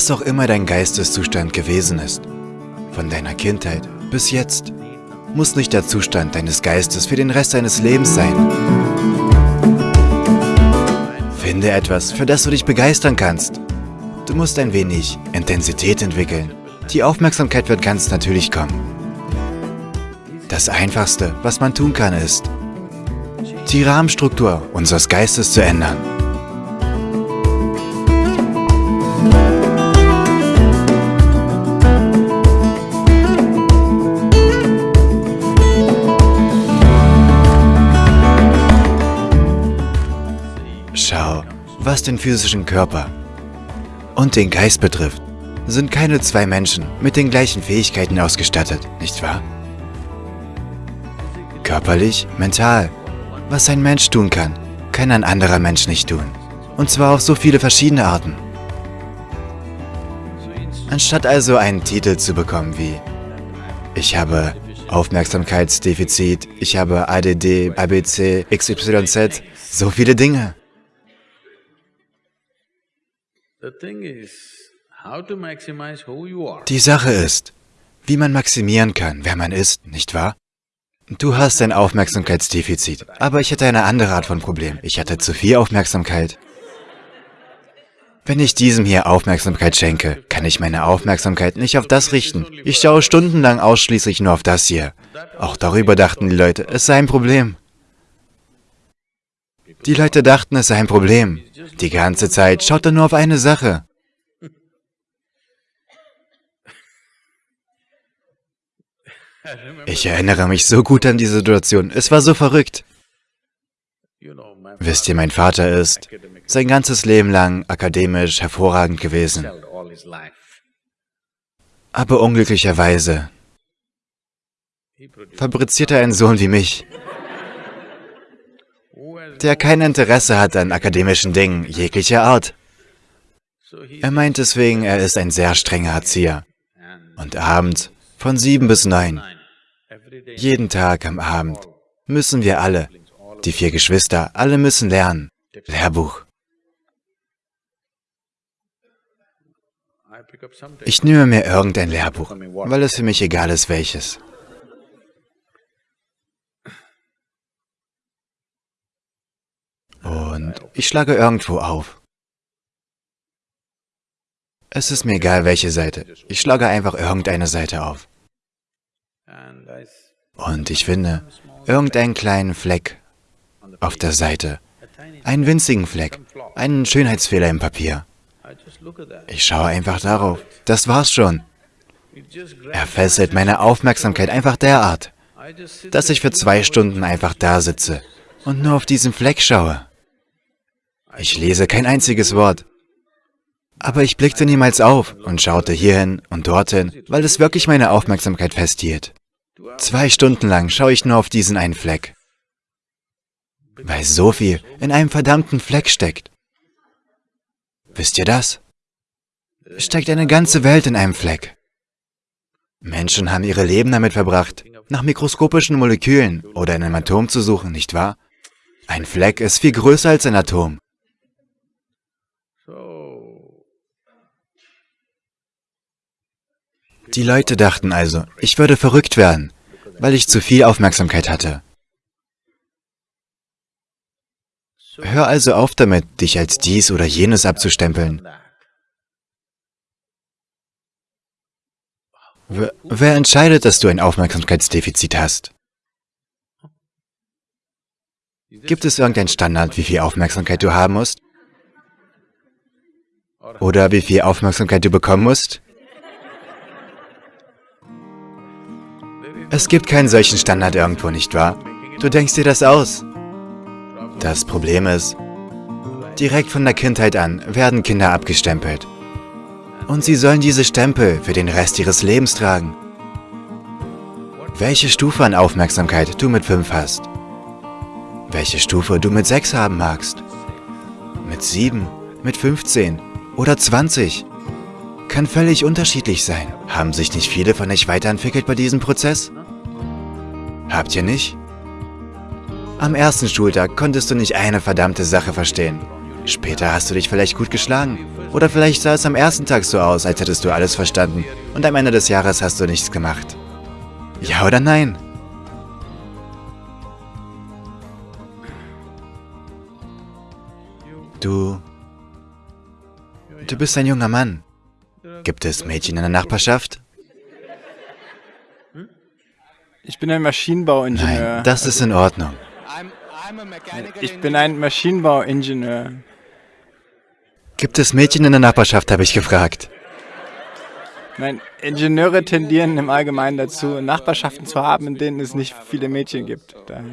Was auch immer dein Geisteszustand gewesen ist, von deiner Kindheit bis jetzt, muss nicht der Zustand deines Geistes für den Rest deines Lebens sein. Finde etwas, für das du dich begeistern kannst. Du musst ein wenig Intensität entwickeln. Die Aufmerksamkeit wird ganz natürlich kommen. Das Einfachste, was man tun kann, ist, die Rahmenstruktur unseres Geistes zu ändern. Was den physischen Körper und den Geist betrifft, sind keine zwei Menschen mit den gleichen Fähigkeiten ausgestattet, nicht wahr? Körperlich, mental. Was ein Mensch tun kann, kann ein anderer Mensch nicht tun. Und zwar auf so viele verschiedene Arten. Anstatt also einen Titel zu bekommen wie Ich habe Aufmerksamkeitsdefizit, ich habe ADD, ABC, XYZ, so viele Dinge. Die Sache ist, wie man maximieren kann, wer man ist, nicht wahr? Du hast ein Aufmerksamkeitsdefizit, aber ich hatte eine andere Art von Problem. Ich hatte zu viel Aufmerksamkeit. Wenn ich diesem hier Aufmerksamkeit schenke, kann ich meine Aufmerksamkeit nicht auf das richten. Ich schaue stundenlang ausschließlich nur auf das hier. Auch darüber dachten die Leute, es sei ein Problem. Die Leute dachten, es sei ein Problem. Die ganze Zeit schaut er nur auf eine Sache. Ich erinnere mich so gut an die Situation. Es war so verrückt. Wisst ihr, mein Vater ist sein ganzes Leben lang akademisch hervorragend gewesen. Aber unglücklicherweise fabriziert er einen Sohn wie mich, der kein Interesse hat an akademischen Dingen jeglicher Art. Er meint deswegen, er ist ein sehr strenger Erzieher. Und abends von sieben bis neun, jeden Tag am Abend, müssen wir alle, die vier Geschwister, alle müssen lernen. Lehrbuch. Ich nehme mir irgendein Lehrbuch, weil es für mich egal ist, welches. Und ich schlage irgendwo auf. Es ist mir egal, welche Seite. Ich schlage einfach irgendeine Seite auf. Und ich finde irgendeinen kleinen Fleck auf der Seite. Einen winzigen Fleck. Einen Schönheitsfehler im Papier. Ich schaue einfach darauf. Das war's schon. Er fesselt meine Aufmerksamkeit einfach derart, dass ich für zwei Stunden einfach da sitze und nur auf diesen Fleck schaue. Ich lese kein einziges Wort. Aber ich blickte niemals auf und schaute hierhin und dorthin, weil es wirklich meine Aufmerksamkeit festhielt. Zwei Stunden lang schaue ich nur auf diesen einen Fleck. Weil so viel in einem verdammten Fleck steckt. Wisst ihr das? Steckt eine ganze Welt in einem Fleck. Menschen haben ihre Leben damit verbracht, nach mikroskopischen Molekülen oder in einem Atom zu suchen, nicht wahr? Ein Fleck ist viel größer als ein Atom. Die Leute dachten also, ich würde verrückt werden, weil ich zu viel Aufmerksamkeit hatte. Hör also auf damit, dich als dies oder jenes abzustempeln. Wer entscheidet, dass du ein Aufmerksamkeitsdefizit hast? Gibt es irgendeinen Standard, wie viel Aufmerksamkeit du haben musst? Oder wie viel Aufmerksamkeit du bekommen musst? Es gibt keinen solchen Standard irgendwo, nicht wahr? Du denkst dir das aus. Das Problem ist, direkt von der Kindheit an werden Kinder abgestempelt. Und sie sollen diese Stempel für den Rest ihres Lebens tragen. Welche Stufe an Aufmerksamkeit du mit 5 hast. Welche Stufe du mit 6 haben magst. Mit 7, mit 15 oder 20 kann völlig unterschiedlich sein. Haben sich nicht viele von euch weiterentwickelt bei diesem Prozess? Habt ihr nicht? Am ersten Schultag konntest du nicht eine verdammte Sache verstehen. Später hast du dich vielleicht gut geschlagen. Oder vielleicht sah es am ersten Tag so aus, als hättest du alles verstanden und am Ende des Jahres hast du nichts gemacht. Ja oder nein? Du... Du bist ein junger Mann. Gibt es Mädchen in der Nachbarschaft? Ich bin ein Maschinenbauingenieur. Nein, das ist in Ordnung. Ich bin ein Maschinenbauingenieur. Gibt es Mädchen in der Nachbarschaft, habe ich gefragt. Nein, Ingenieure tendieren im Allgemeinen dazu, Nachbarschaften zu haben, in denen es nicht viele Mädchen gibt. Daher.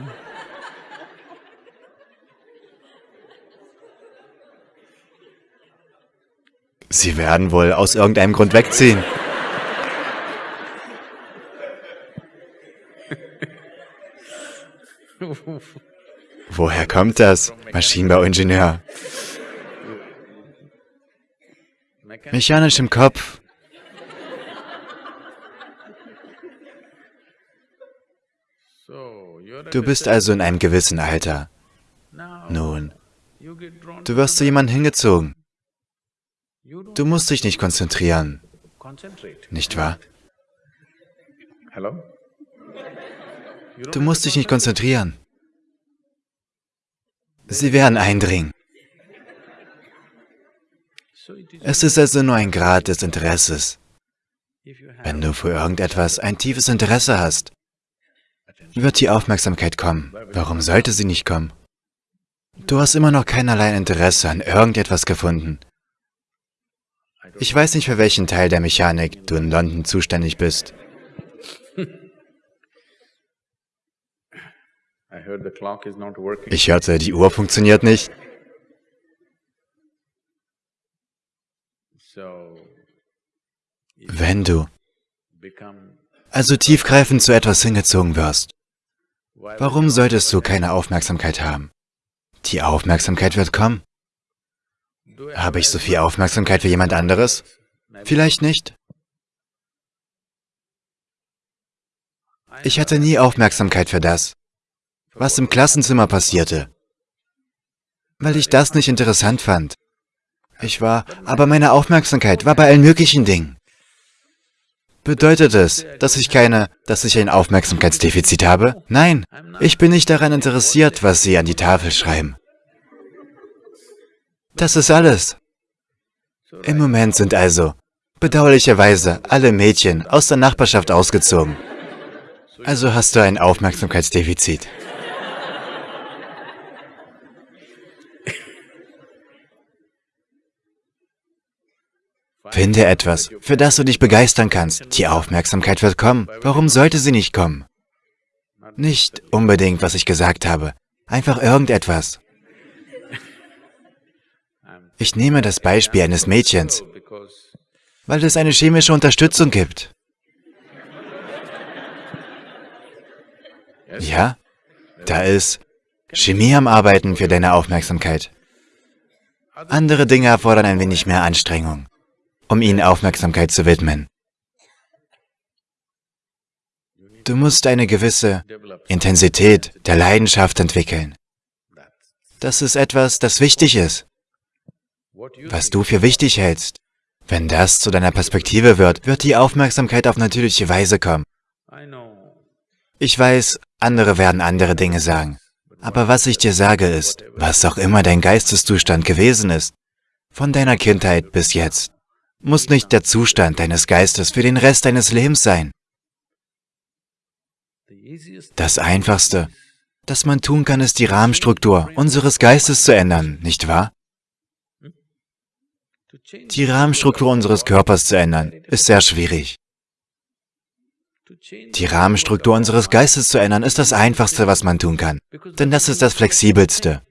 Sie werden wohl aus irgendeinem Grund wegziehen. Woher kommt das, Maschinenbauingenieur? Mechanisch im Kopf. Du bist also in einem gewissen Alter. Nun, du wirst zu jemandem hingezogen. Du musst dich nicht konzentrieren. Nicht wahr? Du musst dich nicht konzentrieren. Sie werden eindringen. Es ist also nur ein Grad des Interesses. Wenn du für irgendetwas ein tiefes Interesse hast, wird die Aufmerksamkeit kommen. Warum sollte sie nicht kommen? Du hast immer noch keinerlei Interesse an irgendetwas gefunden. Ich weiß nicht, für welchen Teil der Mechanik du in London zuständig bist. Ich hörte, die Uhr funktioniert nicht. Wenn du also tiefgreifend zu etwas hingezogen wirst, warum solltest du keine Aufmerksamkeit haben? Die Aufmerksamkeit wird kommen. Habe ich so viel Aufmerksamkeit wie jemand anderes? Vielleicht nicht. Ich hatte nie Aufmerksamkeit für das, was im Klassenzimmer passierte, weil ich das nicht interessant fand. Ich war, aber meine Aufmerksamkeit war bei allen möglichen Dingen. Bedeutet es, dass ich keine, dass ich ein Aufmerksamkeitsdefizit habe? Nein, ich bin nicht daran interessiert, was Sie an die Tafel schreiben. Das ist alles. Im Moment sind also, bedauerlicherweise, alle Mädchen aus der Nachbarschaft ausgezogen. Also hast du ein Aufmerksamkeitsdefizit. Finde etwas, für das du dich begeistern kannst. Die Aufmerksamkeit wird kommen. Warum sollte sie nicht kommen? Nicht unbedingt, was ich gesagt habe. Einfach irgendetwas. Ich nehme das Beispiel eines Mädchens, weil es eine chemische Unterstützung gibt. Ja, da ist Chemie am Arbeiten für deine Aufmerksamkeit. Andere Dinge erfordern ein wenig mehr Anstrengung um ihnen Aufmerksamkeit zu widmen. Du musst eine gewisse Intensität der Leidenschaft entwickeln. Das ist etwas, das wichtig ist. Was du für wichtig hältst. Wenn das zu deiner Perspektive wird, wird die Aufmerksamkeit auf natürliche Weise kommen. Ich weiß, andere werden andere Dinge sagen. Aber was ich dir sage ist, was auch immer dein Geisteszustand gewesen ist, von deiner Kindheit bis jetzt, muss nicht der Zustand deines Geistes für den Rest deines Lebens sein. Das Einfachste, das man tun kann, ist die Rahmenstruktur unseres Geistes zu ändern, nicht wahr? Die Rahmenstruktur unseres Körpers zu ändern, ist sehr schwierig. Die Rahmenstruktur unseres Geistes zu ändern, ist das Einfachste, was man tun kann, denn das ist das Flexibelste.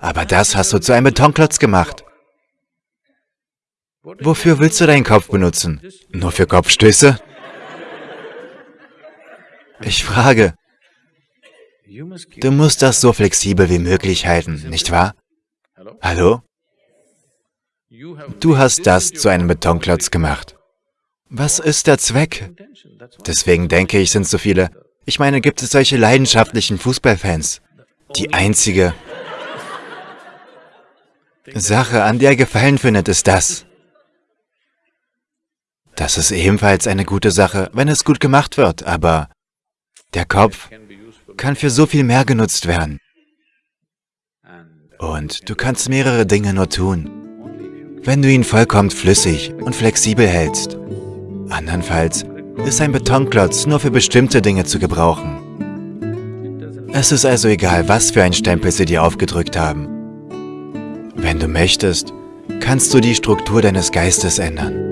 Aber das hast du zu einem Betonklotz gemacht. Wofür willst du deinen Kopf benutzen? Nur für Kopfstöße? Ich frage. Du musst das so flexibel wie möglich halten, nicht wahr? Hallo? Du hast das zu einem Betonklotz gemacht. Was ist der Zweck? Deswegen denke ich, sind so viele... Ich meine, gibt es solche leidenschaftlichen Fußballfans? Die einzige Sache, an der er Gefallen findet, ist das. Das ist ebenfalls eine gute Sache, wenn es gut gemacht wird, aber der Kopf kann für so viel mehr genutzt werden. Und du kannst mehrere Dinge nur tun, wenn du ihn vollkommen flüssig und flexibel hältst. Andernfalls ist ein Betonklotz nur für bestimmte Dinge zu gebrauchen. Es ist also egal, was für ein Stempel sie dir aufgedrückt haben. Wenn du möchtest, kannst du die Struktur deines Geistes ändern.